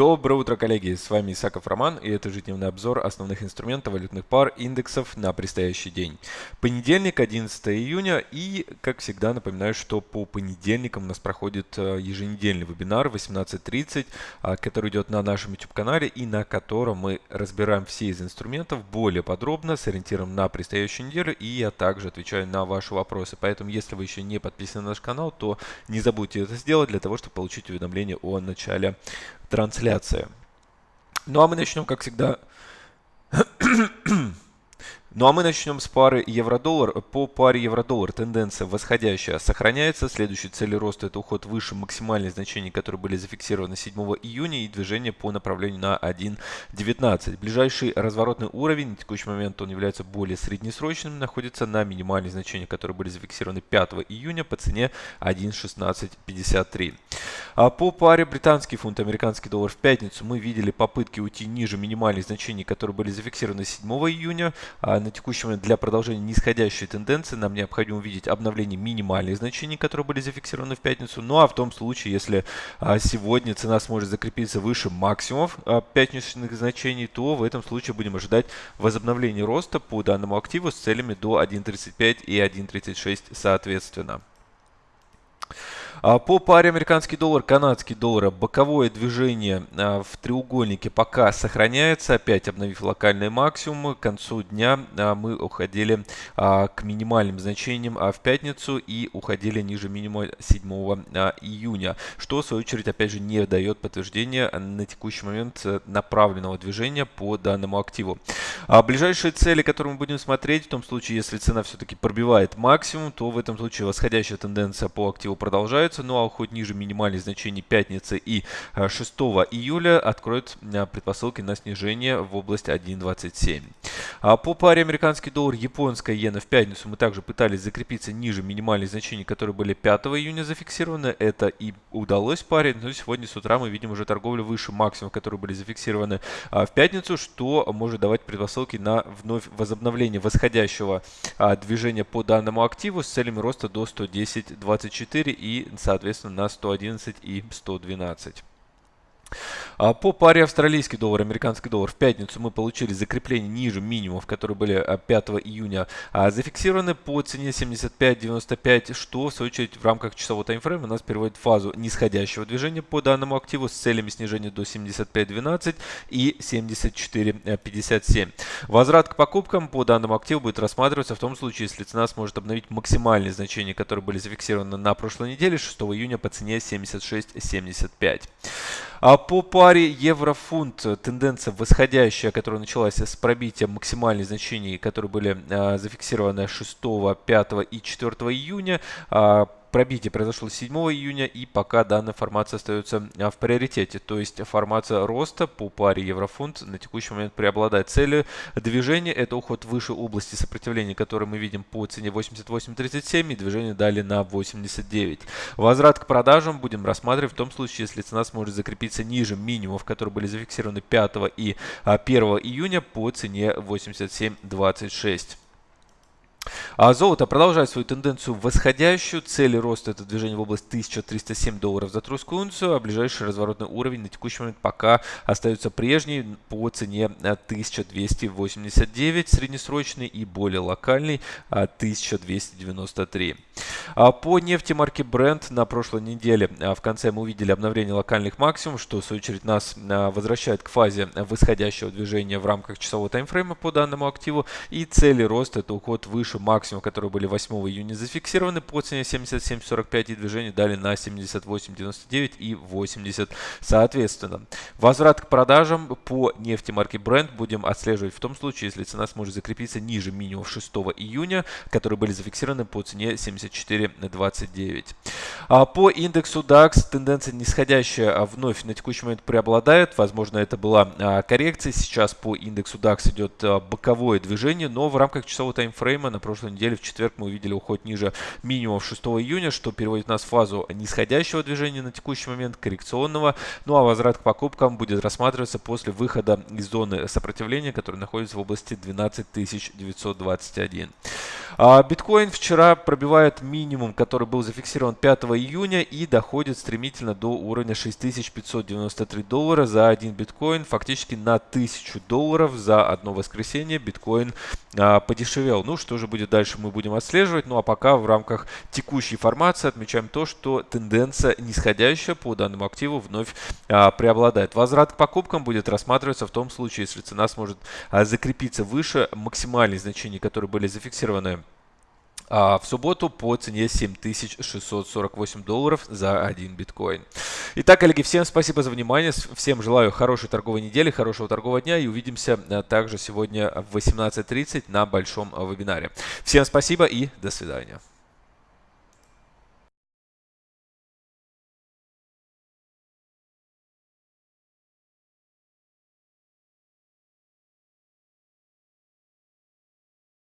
Доброе утро, коллеги! С вами Исаков Роман, и это ежедневный обзор основных инструментов валютных пар индексов на предстоящий день. Понедельник, 11 июня, и, как всегда, напоминаю, что по понедельникам у нас проходит э, еженедельный вебинар 18.30, а, который идет на нашем YouTube-канале, и на котором мы разбираем все из инструментов более подробно, с ориентиром на предстоящую неделю, и я также отвечаю на ваши вопросы. Поэтому, если вы еще не подписаны на наш канал, то не забудьте это сделать для того, чтобы получить уведомление о начале трансляция. Ну а мы начнем, как всегда, ну а мы начнем с пары евро-доллар. По паре евро-доллар тенденция восходящая сохраняется. Следующей целью роста это уход выше максимальных значений, которые были зафиксированы 7 июня и движение по направлению на 1.19. Ближайший разворотный уровень, на текущий момент он является более среднесрочным, находится на минимальных значениях, которые были зафиксированы 5 июня по цене 1.1653. А по паре британский фунт, американский доллар в пятницу мы видели попытки уйти ниже минимальных значений, которые были зафиксированы 7 июня. На текущий момент для продолжения нисходящей тенденции нам необходимо увидеть обновление минимальных значений, которые были зафиксированы в пятницу. Ну а в том случае, если а, сегодня цена сможет закрепиться выше максимумов а, пятничных значений, то в этом случае будем ожидать возобновления роста по данному активу с целями до 1.35 и 1.36 соответственно. А, по паре американский доллар, канадский доллар, боковое движение а, в треугольнике пока сохраняется, опять обновив локальные максимумы. К концу дня а, мы уходили к минимальным значениям в пятницу и уходили ниже минимума 7 июня, что в свою очередь опять же не дает подтверждения на текущий момент направленного движения по данному активу. Ближайшие цели, которые мы будем смотреть, в том случае, если цена все-таки пробивает максимум, то в этом случае восходящая тенденция по активу продолжается снижаются, ну а уход ниже минимальных значений пятницы и 6 э, июля откроет э, предпосылки на снижение в область 1.27. А по паре американский доллар, японская иена в пятницу мы также пытались закрепиться ниже минимальных значений, которые были 5 июня зафиксированы. Это и удалось паре, но сегодня с утра мы видим уже торговлю выше максимумов, которые были зафиксированы а, в пятницу, что может давать предпосылки на вновь возобновление восходящего а, движения по данному активу с целями роста до 110.24 и соответственно, на 111 и 112. А по паре австралийский доллар, американский доллар в пятницу мы получили закрепление ниже минимумов, которые были 5 а, июня а, зафиксированы по цене 75.95, что в свою очередь в рамках часового таймфрейма нас переводит в фазу нисходящего движения по данному активу с целями снижения до 75.12 и 74.57. Возврат к покупкам по данному активу будет рассматриваться в том случае, если цена сможет обновить максимальные значения, которые были зафиксированы на прошлой неделе 6 июня по цене 76.75. А по паре евро-фунт тенденция восходящая, которая началась с пробития максимальных значений, которые были а, зафиксированы 6, 5 и 4 июня. Пробитие произошло 7 июня и пока данная формация остается а, в приоритете. То есть формация роста по паре еврофунт на текущий момент преобладает. Цели движения это уход выше области сопротивления, который мы видим по цене 88.37 и движение далее на 89. Возврат к продажам будем рассматривать в том случае, если цена сможет закрепиться ниже минимумов, которые были зафиксированы 5 и 1 а, июня по цене 87.26. А золото продолжает свою тенденцию восходящую. Цели роста это движение в область 1307 долларов за тройскую унцию, а ближайший разворотный уровень на текущий момент пока остается прежний по цене 1289 среднесрочный и более локальный 1293. А, а по нефти марки Brent на прошлой неделе а, в конце мы увидели обновление локальных максимумов, что в свою очередь нас возвращает к фазе восходящего движения в рамках часового таймфрейма по данному активу. И цели роста это уход выше максимум, которые были 8 июня зафиксированы по цене 77.45 и движение дали на 78.99 и 80 соответственно. Возврат к продажам по нефти марки Brent будем отслеживать в том случае, если цена сможет закрепиться ниже минимум 6 июня, которые были зафиксированы по цене 74.29. А по индексу DAX тенденция нисходящая а вновь на текущий момент преобладает. Возможно, это была а, коррекция. Сейчас по индексу DAX идет боковое движение, но в рамках часового таймфрейма на прошлой неделе в четверг мы увидели уход ниже минимум 6 июня, что переводит нас в фазу нисходящего движения на текущий момент, коррекционного. Ну а возврат к покупкам будет рассматриваться после выхода из зоны сопротивления, которая находится в области 12 921. А биткоин вчера пробивает минимум, который был зафиксирован 5 июня и доходит стремительно до уровня 6593 доллара за один биткоин. Фактически на 1000 долларов за одно воскресенье биткоин а, подешевел. Ну, что же будет дальше, мы будем отслеживать. Ну, а пока в рамках текущей формации отмечаем то, что тенденция нисходящая по данному активу вновь а, преобладает. Возврат к покупкам будет рассматриваться в том случае, если цена сможет а, закрепиться выше максимальных значений, которые были зафиксированы в субботу по цене 7648 долларов за один биткоин. Итак, коллеги, всем спасибо за внимание. Всем желаю хорошей торговой недели, хорошего торгового дня и увидимся а, также сегодня в 18.30 на большом вебинаре. Всем спасибо и до свидания.